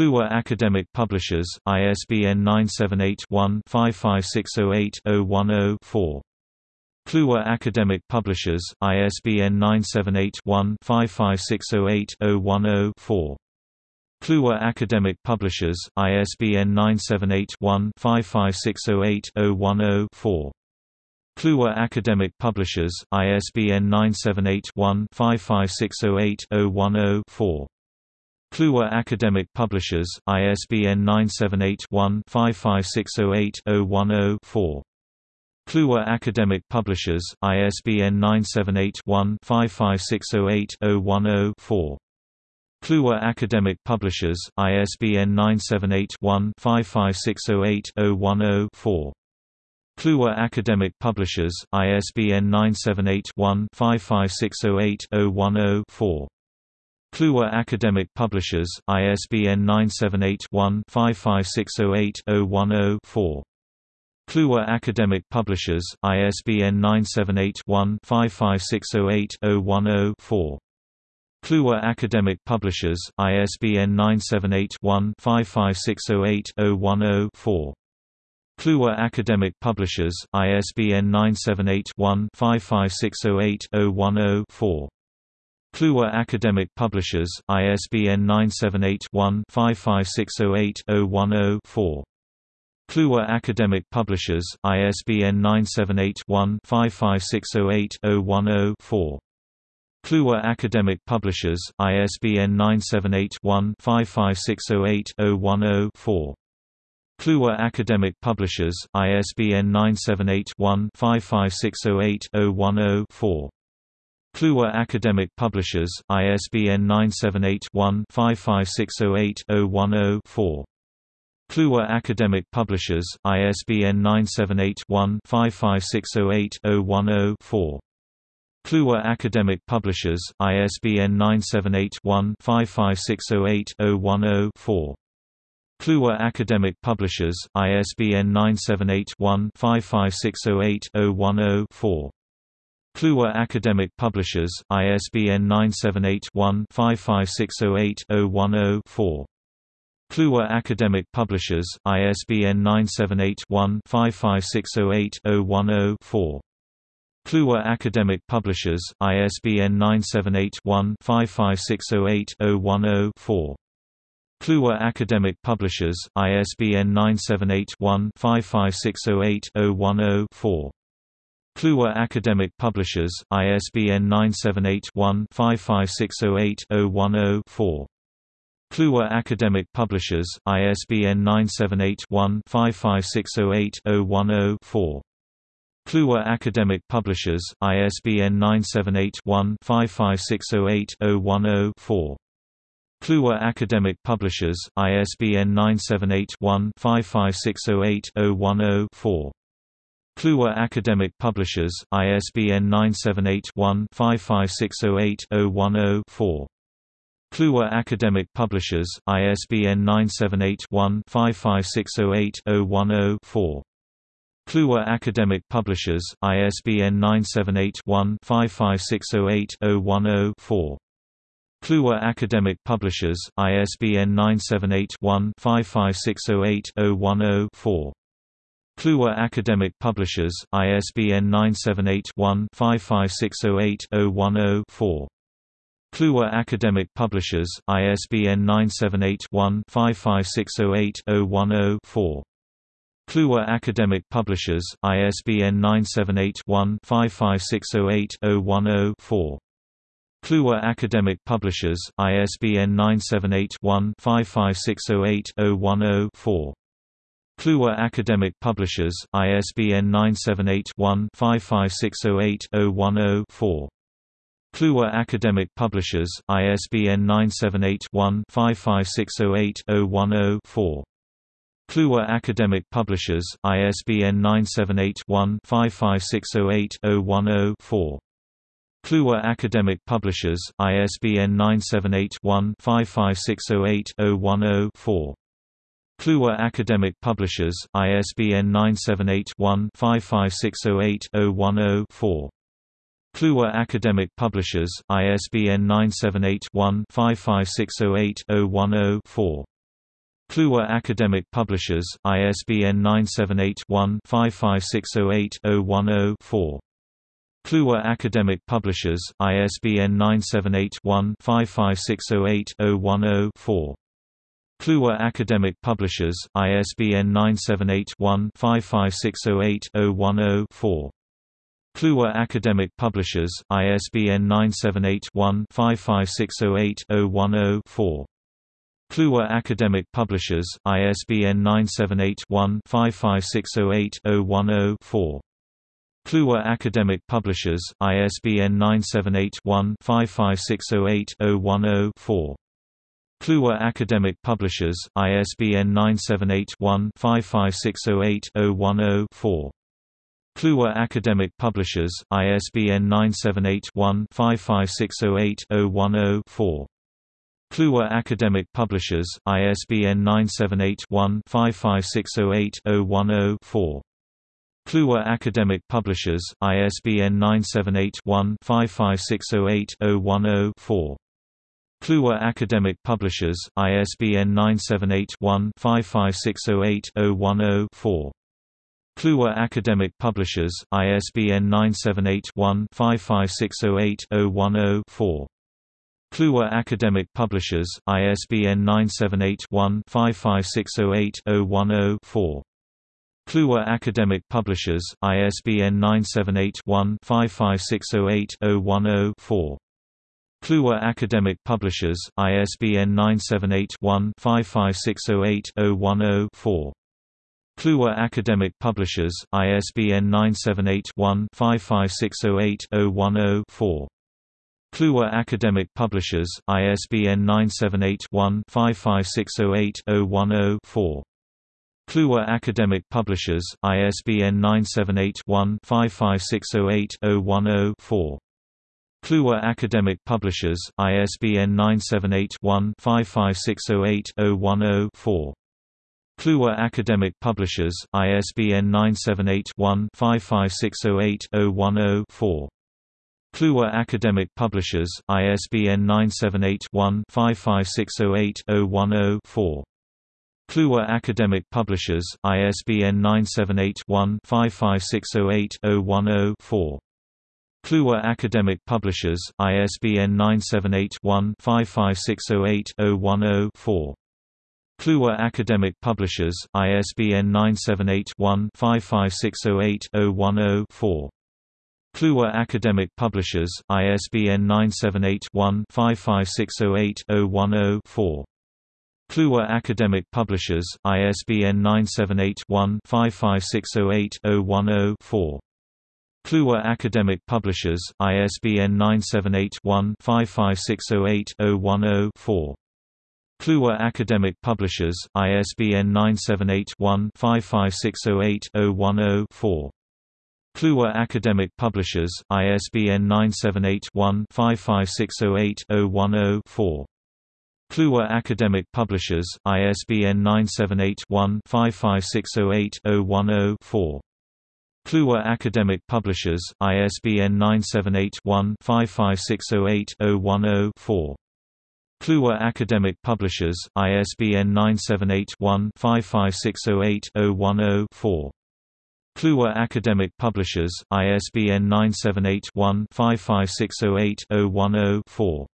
Kluwer Academic Publishers, ISBN 978-1-55608-010-4. Kluwer Academic Publishers, ISBN 978-1-55608-010-4. Kluwer Academic Publishers, ISBN 978-1-55608-010-4. Kluwer Academic Publishers, ISBN 978-1-55608-010-4. Kluwer Academic Publishers, ISBN 978-1-55608-010-4. Kluwer Academic Publishers, ISBN 978-1-55608-010-4. Kluwer Academic Publishers, ISBN 978-1-55608-010-4. Kluwer Academic Publishers, ISBN 978-1-55608-010-4. Kluwer Academic Publishers, ISBN 978-1-55608-010-4. Kluwer Academic Publishers, ISBN 978-1-55608-010-4. Kluwer Academic Publishers, ISBN 978-1-55608-010-4. Kluwer Academic Publishers, ISBN 978-1-55608-010-4. Kluwer Academic Publishers, ISBN 978-1-55608-010-4. Kluwer Academic Publishers, ISBN 978-1-55608-010-4. Kluwer Academic Publishers, ISBN 978-1-55608-010-4. Kluwer Academic Publishers, ISBN 978-1-55608-010-4. Kluwer Academic Publishers, ISBN 978-1-55608-010-4. Kluwer Academic Publishers, ISBN 978-1-55608-010-4. Kluwer Academic Publishers, ISBN 978-1-55608-010-4. Kluwer Academic Publishers, ISBN 978-1-55608-010-4. Kluwer Academic Publishers, ISBN 978-1-55608-010-4. Kluwer Academic Publishers, ISBN 978-1-55608-010-4. Kluwer Academic Publishers, ISBN 978-1-55608-010-4. Kluwer Academic Publishers, ISBN 978-1-55608-010-4. Kluwer Academic Publishers, ISBN 978-1-55608-010-4. Kluwer Academic Publishers, ISBN 978-1-55608-010-4. Kluwer Academic Publishers, ISBN 978-1-55608-010-4. Kluwer Academic Publishers, ISBN 978-1-55608-010-4. Kluwer Academic Publishers, ISBN 978-1-55608-010-4. Kluwer Academic Publishers, ISBN 978-1-55608-010-4. Kluwer Academic Publishers, ISBN 978-1-55608-010-4. Kluwer Academic Publishers, ISBN 978-1-55608-010-4. Kluwer Academic Publishers, ISBN 978-1-55608-010-4. Kluwer Academic Publishers, ISBN 978-1-55608-010-4. Kluwer Academic Publishers, ISBN 978-1-55608-010-4. Kluwer Academic Publishers, ISBN 978-1-55608-010-4. Kluwer Academic Publishers, ISBN 978-1-55608-010-4. Kluwer Academic Publishers, ISBN 978-1-55608-010-4. Kluwer Academic Publishers, ISBN 978-1-55608-010-4. Kluwer Academic Publishers, ISBN 978-1-55608-010-4. Kluwer Academic Publishers, ISBN 978-1-55608-010-4. Kluwer Academic Publishers, ISBN 978-1-55608-010-4. Kluwer Academic Publishers, ISBN 978-1-55608-010-4. Kluwer Academic Publishers, ISBN 978-1-55608-010-4. Kluwer Academic Publishers, ISBN 978-1-55608-010-4. Kluwer Academic Publishers, ISBN 978-1-55608-010-4. Kluwer Academic Publishers, ISBN 978-1-55608-010-4. Kluwer Academic Publishers, ISBN 978-1-55608-010-4. Kluwer Academic Publishers, ISBN 978-1-55608-010-4. Kluwer Academic Publishers, ISBN 978-1-55608-010-4. Kluwer Academic Publishers, ISBN 978-1-55608-010-4. Kluwer Academic Publishers, ISBN 978-1-55608-010-4. Kluwer Academic Publishers, ISBN 978-1-55608-010-4. Kluwer Academic Publishers, ISBN 978-1-55608-010-4. Kluwer Academic Publishers, ISBN 978-1-55608-010-4. Kluwer Academic Publishers, ISBN 978-1-55608-010-4. Kluwer Academic Publishers, ISBN 978-1-55608-010-4. Kluwer Academic Publishers, ISBN 978-1-55608-010-4. Kluwer Academic Publishers, ISBN 978-1-55608-010-4. Kluwer Academic Publishers, ISBN 978-1-55608-010-4. Kluwer Academic Publishers, ISBN 978-1-55608-010-4. Kluwer Academic Publishers, ISBN 978-1-55608-010-4. Kluwer Academic Publishers, ISBN 978-1-55608-010-4. Kluwer Academic Publishers, ISBN 978-1-55608-010-4. Kluwer Academic Publishers, ISBN 978-1-55608-010-4. Kluwer Academic Publishers, ISBN 978-1-55608-010-4. Kluwer Academic Publishers, ISBN 978-1-55608-010-4. Kluwer Academic Publishers, ISBN 978-1-55608-010-4. Kluwer Academic Publishers, ISBN 978-1-55608-010-4. Kluwer Academic Publishers, ISBN 978-1-55608-010-4. Kluwer Academic Publishers, ISBN 978-1-55608-010-4. Kluwer Academic Publishers, ISBN 978-1-55608-010-4. Kluwer Academic Publishers, ISBN 978-1-55608-010-4. Kluwer Academic Publishers, ISBN 978-1-55608-010-4. Kluwer Academic Publishers, ISBN 978-1-55608-010-4.